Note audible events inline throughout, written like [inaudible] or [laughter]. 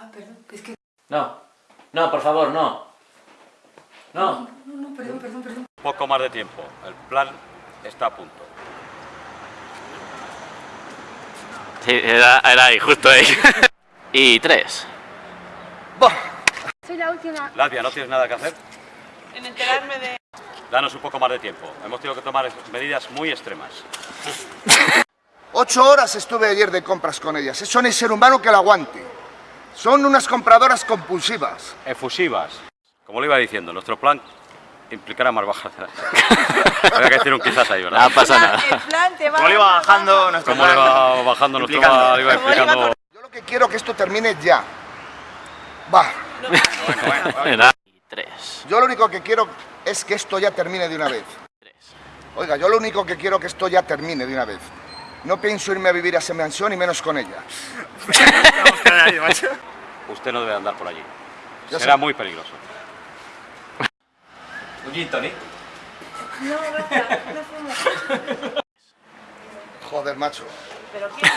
Ah, perdón, es que... No, no, por favor, no. No. No, no, perdón, perdón, perdón. Poco más de tiempo. El plan está a punto. Sí, era, era ahí, justo ahí. [laughs] y tres. Soy la última. Latvia, ¿no tienes nada que hacer? En enterarme de... Danos un poco más de tiempo. Hemos tenido que tomar medidas muy extremas. [laughs] Ocho horas estuve ayer de compras con ellas. Eso no hay ser humano que lo aguante. Son unas compradoras compulsivas. Efusivas. Como le iba diciendo, nuestro plan implicará más bajas. [laughs] Había que decir un quizás ahí, ¿verdad? No pasa nada. El plan te va Como le iba bajando nuestro Como le plan. iba bajando nuestro plan, le iba explicando... Yo lo que quiero es que esto termine ya. Va. [laughs] Era- Y tres. Yo lo único que quiero es que esto ya termine de una vez. Tres. Oiga, yo lo único que quiero es que esto ya termine de una vez. No pienso irme a vivir a esa mansión y menos con ella. [laughs] [laughs] Usted no debe andar por allí. Ya Será sé. muy peligroso. Un gin tonic. No, gracias, no. Joder, macho. Pero quiero...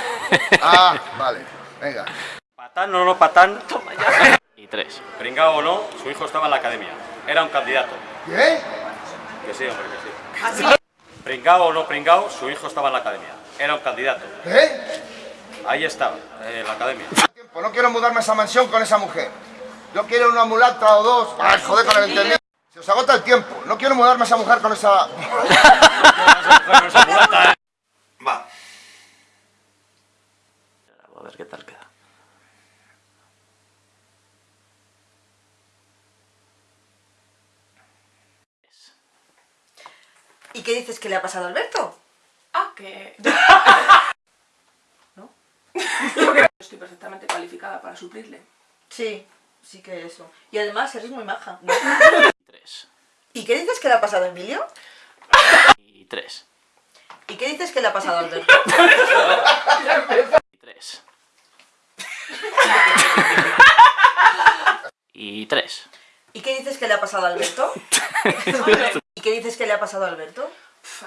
[laughs] Ah, vale. Venga. Patán o no patán, Y tres. pringao o no, su hijo estaba en la academia. Era un candidato. ¿Qué? Que sí, hombre, que sí. Pringao o no pringao, su hijo estaba en la academia. Era un candidato. ¿Qué? Ahí estaba, en la academia. Tiempo, No quiero mudarme a esa mansión con esa mujer. Yo quiero una mulata o dos. Ay, joder, con el entendido. Se os agota el tiempo. No quiero mudarme a esa mujer con esa... [laughs] Va. A ver qué tal queda. ¿Y qué dices que le ha pasado a Alberto? Ah, que... [laughs] ¿No? Estoy perfectamente calificada para suplirle. Sí, sí que eso. Y además eres muy maja. Y [laughs] tres. ¿Y qué dices que le ha pasado a Emilio? Y tres. ¿Y qué dices que le ha pasado a Alberto? [laughs] Y tres. Y tres. ¿Y qué dices que le ha pasado a Alberto? [laughs] ¿Y qué dices que le ha pasado a Alberto?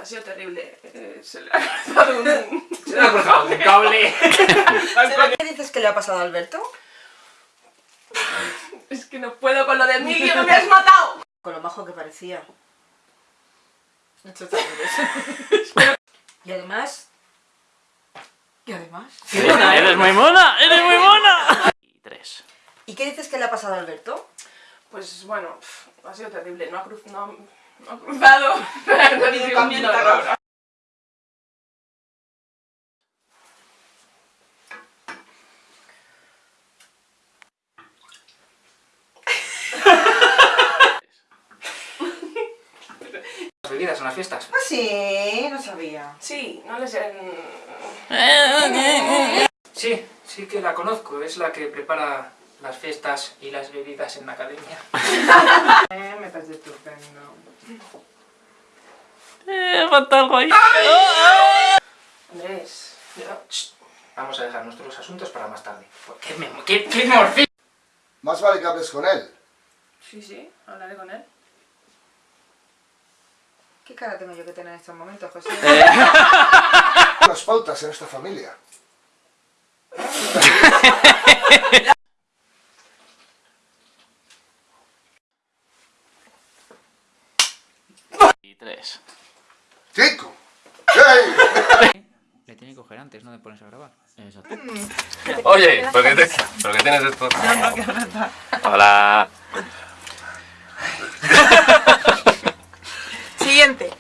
Ha sido terrible. Eh, se le ha cruzado un... Se le ha cruzado un cable. [laughs] ¿Qué dices que le ha pasado a Alberto? Es que no puedo con lo de Emilio, no me has [laughs] matado. Con lo majo que parecía. Y además... Y además... ¡Eres muy mona! ¡Eres muy mona! [laughs] Y tres. ¿Y qué dices que le ha pasado a Alberto? Pues bueno, ha sido terrible. No ha, cruz- no, no ha cruzado. No un camino, horror. Las bebidas en las fiestas. Ah, sí, no sabía. Sí, no les... Sí, sí que la conozco. Es la que prepara las fiestas y las bebidas en la academia. [laughs] Eh, me parece estupendo. Eh, falta algo ahí. Andrés, yo- Shh, Vamos a dejar nuestros asuntos para más tarde. ¿Qué, me, qué, qué morfina? Más vale que hables con él. Sí, sí, hablaré con él. ¿Qué cara tengo yo que tener en estos momentos, José? [laughs] Las pautas en esta familia. [laughs] Tres. ¡Chico! ¡Ey! [laughs] Le tiene que coger antes, ¿no? De ponerse a grabar. Exacto. Oye, [laughs] ¿pero qué, te, ¿pero qué tienes esto? Hola. Siguiente.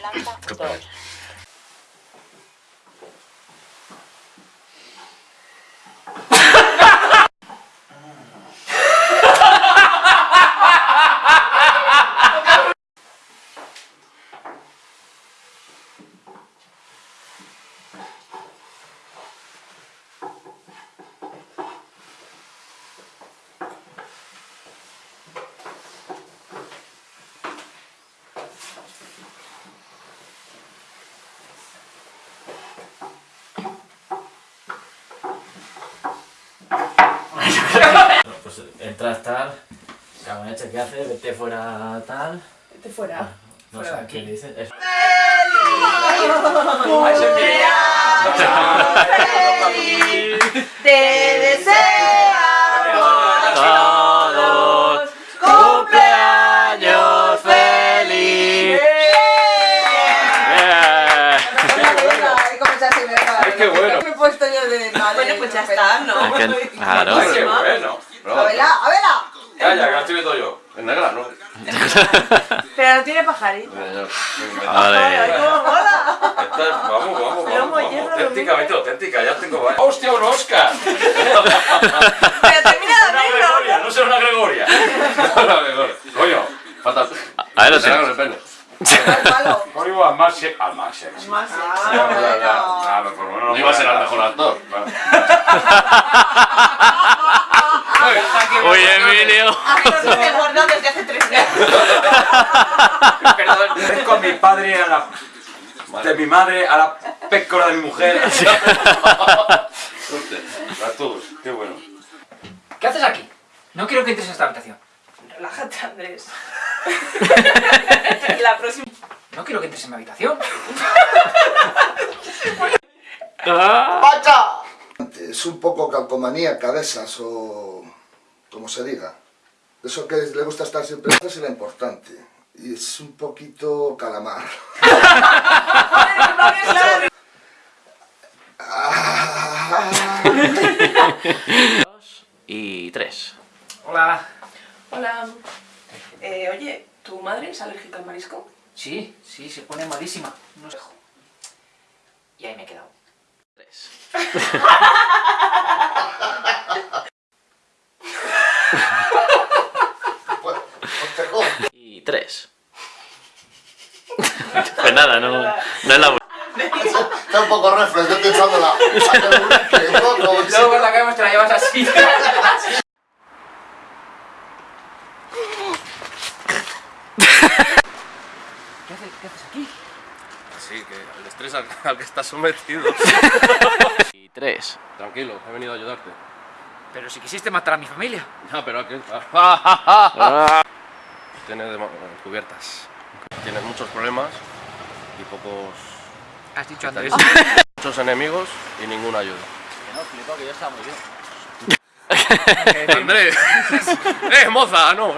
cagonecha este que hace, vete fuera tal. Vete fuera. Ah, no sé qué le dice. Es... ¡Feliz! ¡Feliz! ¡Te deseamos todos cumpleaños feliz! Yeah. Yeah. ¡Qué bueno! Me he puesto yo de Bueno, pues ya está, ¿no? Pues claro. Pues ¡Qué bueno! ¡A verla! ¡A verla! Calla, que la estoy viendo yo. En negra, ¿no? Pero no tiene pajarito. Vale. ¿Cómo mola? Esta es- vamos, vamos, Pero vamos, vamos. mollejo, Auténticamente auténtica, ya tengo varias. ¡Hostia, un Oscar! Pero termina de Una Gregoria, abrirlo. no será una Gregoria. Una Gregoria. Coño, falta. A ver, lo con el pene. Al más sexy. Al más sexy. Ah. Ah, No iba a ser el mejor actor. [laughs] Oye, Emilio. Aquí nos dice gordo desde hace tres días. [laughs] Perdón, con mi padre a la. De mi madre a la pécora de mi mujer. [laughs] A todos, qué bueno. ¿Qué haces aquí? No quiero que entres a esta habitación. Relájate, Andrés. [laughs] La próxima. No quiero que entres en mi habitación. ¡Pacha! Es un poco calcomaníaca de esas, o como se diga. Eso que le gusta estar siempre, es lo importante. Y es un poquito calamar. [laughs] [laughs] Y tres. Hola. Hola. Eh, oye, ¿tu madre es alérgica al marisco? Sí, sí, se pone malísima. No sé. Y ahí me he quedado. Tres. [laughs] Pues, pues te jodo. Y tres. Pues nada, no, no es la Está un poco reflex, yo estoy echando la... Luego por la cama te la llevas así. ¿Qué haces, ¿Qué haces aquí? Sí, que el estrés al, al que estás sometido. Y tres. Tranquilo, he venido a ayudarte. Pero si quisiste matar a mi familia. No, pero aquí. [laughs] Tienes de- cubiertas. Tienes muchos problemas y pocos. Has dicho ¿Qué Andrés. tal? [laughs] Muchos enemigos y ninguna ayuda. Que no, flipo, que yo estaba muy bien. [laughs] Andrés. ¡Eh, moza! No.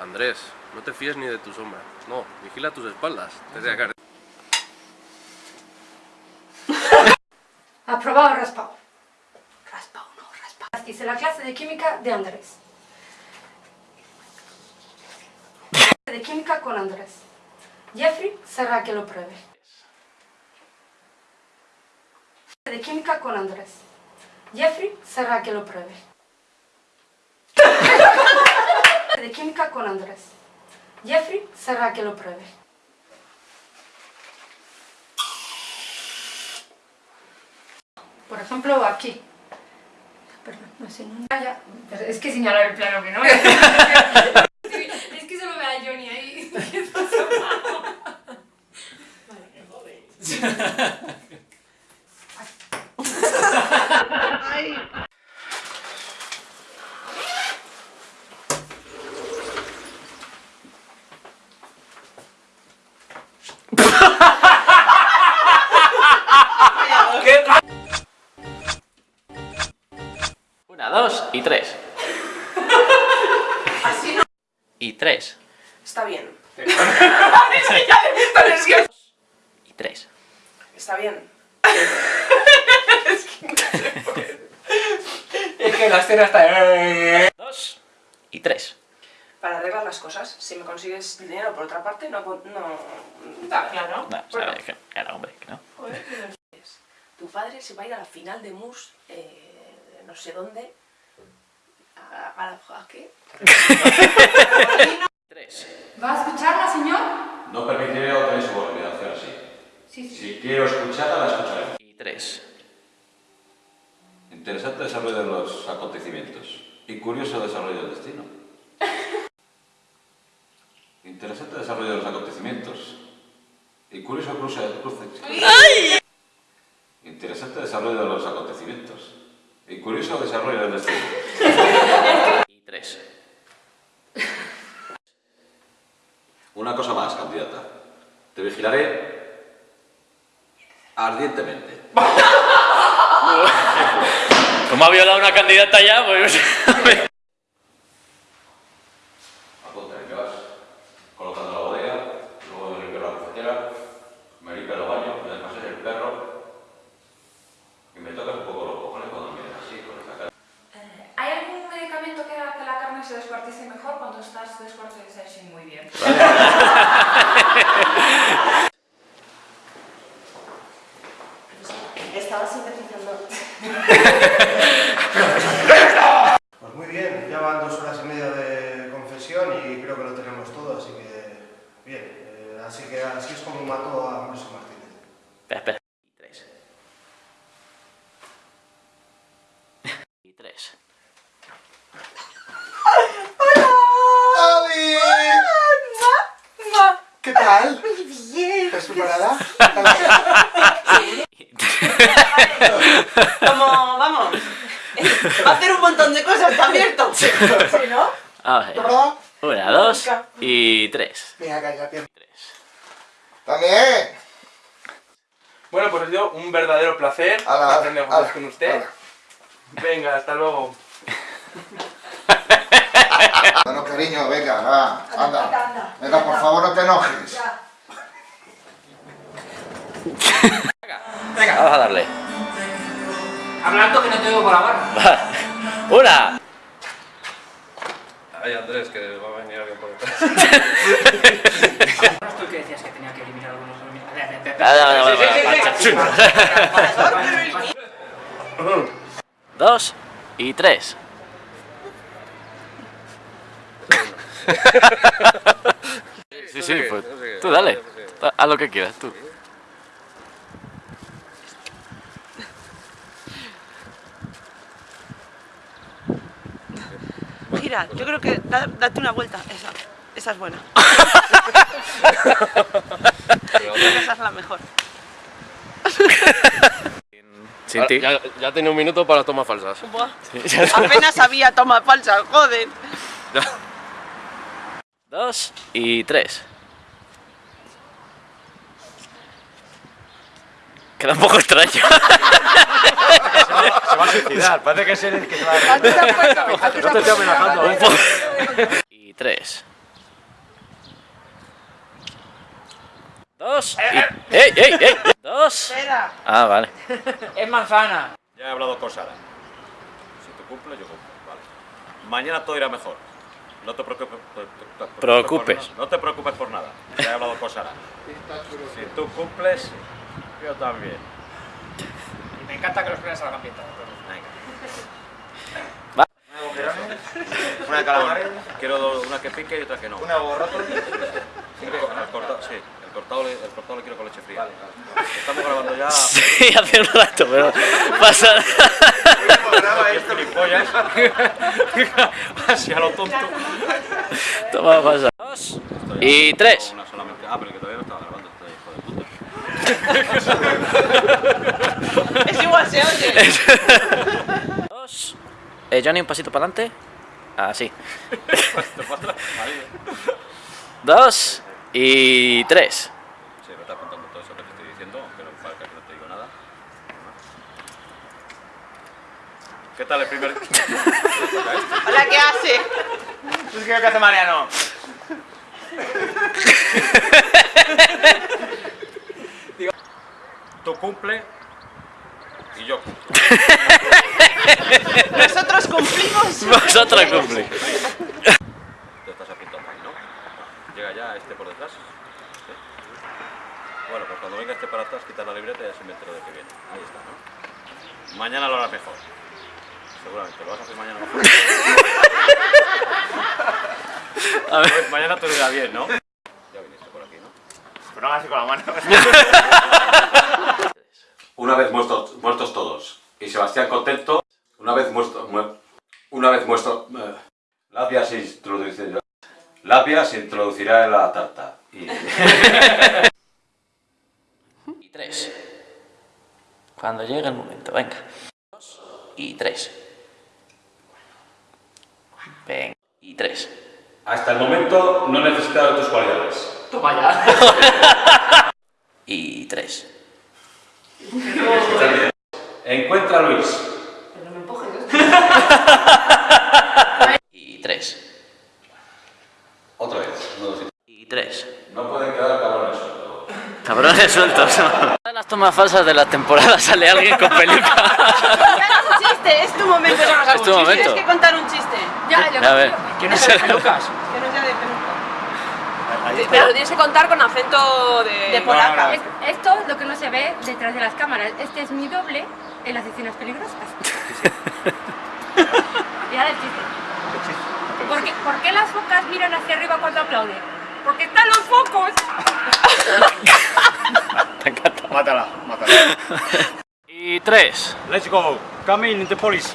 Andrés, no te fíes ni de tu sombra. No, vigila tus espaldas. Te voy a caer. Aprobado raspado. Hice la clase de química de Andrés. De química con Andrés. Jeffrey será que lo pruebe. De química con Andrés. Jeffrey será que lo pruebe. De química con Andrés. Jeffrey será que lo pruebe. Por ejemplo, aquí. Perdón, no sé, no. Es que señalar el plano que no. es [laughs] Y tres. [laughs] Está bien. Y tres. Está bien. [laughs] Es que la escena está. Dos. Y tres. Para arreglar las cosas, si me consigues dinero por otra parte, no... no da, claro. No, que era hombre, que no. Tu padre se va a ir a la final de MUS, eh, no sé dónde. ¿A, a, a qué? Tres. ¿Va a escucharla, señor? No permitiré otra insubordinación así. Sí, sí. Si quiero escucharla, la escucharé. Y tres. Interesante desarrollo de los acontecimientos y curioso desarrollo del destino. Interesante desarrollo de los acontecimientos y curioso cruce cruce. Interesante desarrollo de los acontecimientos y curioso desarrollo del destino. [laughs] Y tres. Una cosa más, candidata. Te vigilaré ardientemente. [laughs] Como ha violado una candidata ya, pues. [laughs] Apunta, que vas colocando la bodega, luego me limpio la cafetera, me limpio los baños, me desmasé el perro y me tocas un que se descuartice mejor cuando estás muy bien sintetizando. Pues muy bien, ya van dos horas y media de confesión y creo que lo tenemos todo, así que bien. Eh, así que así es como mató a Ambrosio Martínez. Espera, espera. Y tres. Y tres. ¡Ali! ¿Qué tal? Muy bien. ¿Estás preparada? [laughs] Como, vamos. Va a hacer un montón de cosas, está abierto. Sí, ¿no? A ver. Una, dos y tres. Venga, calla, pierna. También. Bueno, pues ha sido un verdadero placer Ala, hacer negocios ala, con usted. ala. Venga, hasta luego. Bueno, cariño, venga, va, anda. Venga, por favor, no te enojes. Que no tengo con la barra. Una. Ay, Andrés, que va a venir alguien por detrás. ¿No [laughs] tú que decías que tenía que eliminar algunos vale, vale, vale, vale. [laughs] Dos y tres. Sí, sí, pues tú dale. Haz lo que quieras, tú. Mira, yo creo que da- date una vuelta. Esa, esa es buena. [laughs] creo que esa es la mejor. Sin ti. Ya, ya tenía un minuto para tomas falsas. Buah. Apenas había toma falsa, joder. Dos y tres. Queda un poco extraño. [laughs] Se va a suicidar, parece que es el que se va a... ¿A ti te estoy amenazando. Poco. Y tres. Dos. y- ¡Ey, ey, ey! Dos. Ah, vale. Es manzana. Ya he hablado con Sara. Si tú cumples, yo cumplo. Vale. Mañana todo irá mejor. No te preocupes, Preocupes. por no te preocupes por nada. Ya he hablado con Sara. Si tú cumples, yo también. Y me encanta que los planes salgan bien. también. Venga. Va. Una de calamares. Quiero una que pique y otra que no. Una borrata. El cortado, sí. El cortado, le- el cortado le quiero con leche fría. Estamos grabando ya. [laughs] Sí, hace un rato, pero pasa. [laughs] Así a lo tonto. Toma, pasa. Dos y tres. Una solamente. Ah, pero que todavía no estaba grabando. este hijo de puta. Es igual, se oye. Dos. Eh, Johnny, un pasito para adelante. Así. Dos y tres. Sí, me está contando todo eso que te estoy diciendo, aunque no parezca que no te digo nada. ¿Qué tal el primer...? Hola, ¿qué hace? Es que ¿qué hace Mariano? Tú cumple y yo cumplo. [laughs] Nosotros cumplimos. Vosotros cumplís. Te estás apuntando ahí, ¿no? Llega ya este por detrás. Sí. Bueno, pues cuando venga este para atrás, quita la libreta y ya se me entero de que viene. Ahí está, ¿no? Mañana lo harás mejor. Seguramente, lo vas a hacer mañana mejor. [laughs] A ver. Pues mañana te irá bien, ¿no? Ya viniste por aquí, ¿no? Pero no así con la mano. [laughs] Una vez muertos, muertos todos y Sebastián contento, una vez muerto, mu- una vez muerto, eh, Labia se introducirá, Labia se introducirá en la tarta y [laughs] Y tres. Cuando llegue el momento, venga. Dos y tres. Venga. Y tres. hasta el momento no necesitaba tus cualidades. Toma ya. [laughs] Y tres. Encuentra a Luis. Pero no me empujes. [laughs] Y tres. Otra vez. No, lo siento. Y tres. No pueden quedar cabrones sueltos. Cabrones sueltos. En las tomas falsas de la temporada sale alguien con peluca. chiste, es tu momento. Es tu momento. Tienes que contar un chiste. Ya, yo A ver. Que no se Lucas. Que no sea de peluca. Pero lo tienes que contar con acento de... De polaca. Es- esto es lo que no se ve detrás de las cámaras. Este es mi doble en las escenas peligrosas. y ahora el chiste. ¿Por qué, por qué las focas miran hacia arriba cuando aplauden? Porque están los focos. [laughs] Mátala, mátala. Y tres. Let's go. Come in the police.